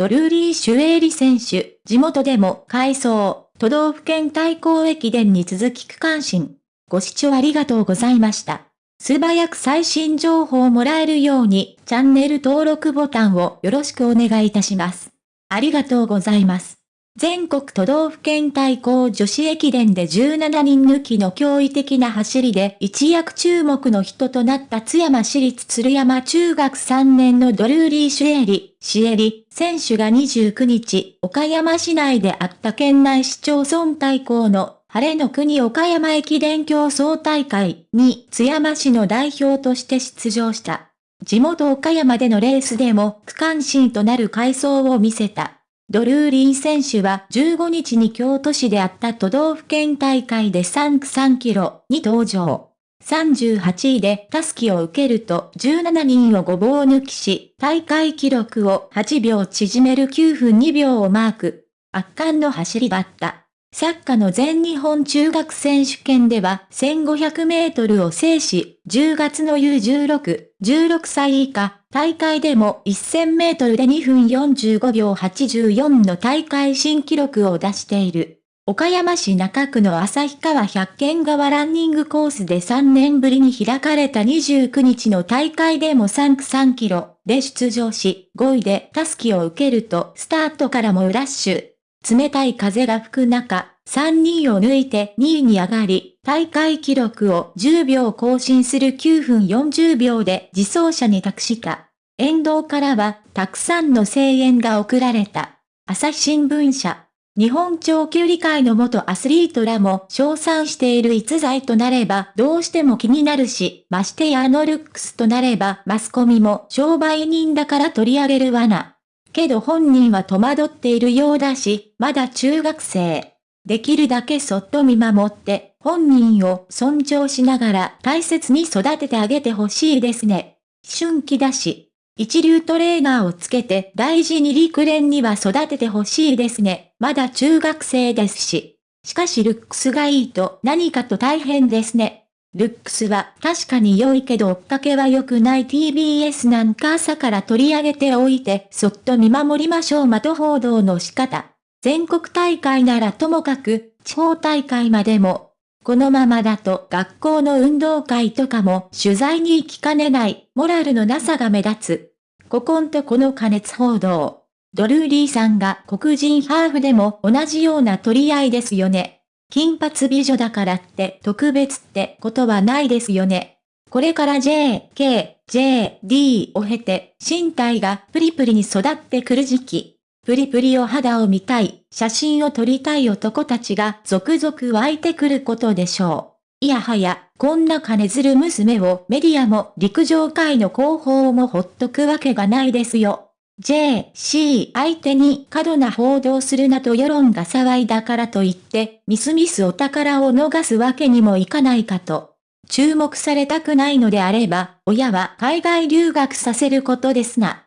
ドルーリー・シュエーリ選手、地元でも改装、都道府県対抗駅伝に続き区間新。ご視聴ありがとうございました。素早く最新情報をもらえるように、チャンネル登録ボタンをよろしくお願いいたします。ありがとうございます。全国都道府県対抗女子駅伝で17人抜きの驚異的な走りで一躍注目の人となった津山市立鶴山中学3年のドルーリー・シュエリ、シエリ、選手が29日、岡山市内であった県内市町村対抗の晴れの国岡山駅伝競争大会に津山市の代表として出場した。地元岡山でのレースでも区間新となる回走を見せた。ドルーリー選手は15日に京都市であった都道府県大会で3区3キロに登場。38位でタスキを受けると17人をごぼう抜きし、大会記録を8秒縮める9分2秒をマーク。圧巻の走りだった。サッカーの全日本中学選手権では1500メートルを制し、10月の U16、16歳以下、大会でも1000メートルで2分45秒84の大会新記録を出している。岡山市中区の旭川百軒川ランニングコースで3年ぶりに開かれた29日の大会でも3区3キロで出場し、5位でタスキを受けるとスタートからもラッシュ。冷たい風が吹く中、3人を抜いて2位に上がり、大会記録を10秒更新する9分40秒で自走車に託した。沿道からは、たくさんの声援が送られた。朝日新聞社。日本長距離界の元アスリートらも称賛している逸材となればどうしても気になるし、ましてやあのルックスとなればマスコミも商売人だから取り上げる罠。けど本人は戸惑っているようだし、まだ中学生。できるだけそっと見守って、本人を尊重しながら大切に育ててあげてほしいですね。春季だし。一流トレーナーをつけて大事に陸連には育ててほしいですね。まだ中学生ですし。しかしルックスがいいと何かと大変ですね。ルックスは確かに良いけど追っかけは良くない TBS なんか朝から取り上げておいてそっと見守りましょう的報道の仕方。全国大会ならともかく地方大会までも。このままだと学校の運動会とかも取材に行きかねないモラルのなさが目立つ。ここんとこの加熱報道。ドルーリーさんが黒人ハーフでも同じような取り合いですよね。金髪美女だからって特別ってことはないですよね。これから J, K, J, D を経て身体がプリプリに育ってくる時期。プリプリを肌を見たい、写真を撮りたい男たちが続々湧いてくることでしょう。いやはや、こんな金ずる娘をメディアも陸上界の広報もほっとくわけがないですよ。J、C 相手に過度な報道するなと世論が騒いだからといって、ミスミスお宝を逃すわけにもいかないかと。注目されたくないのであれば、親は海外留学させることですな。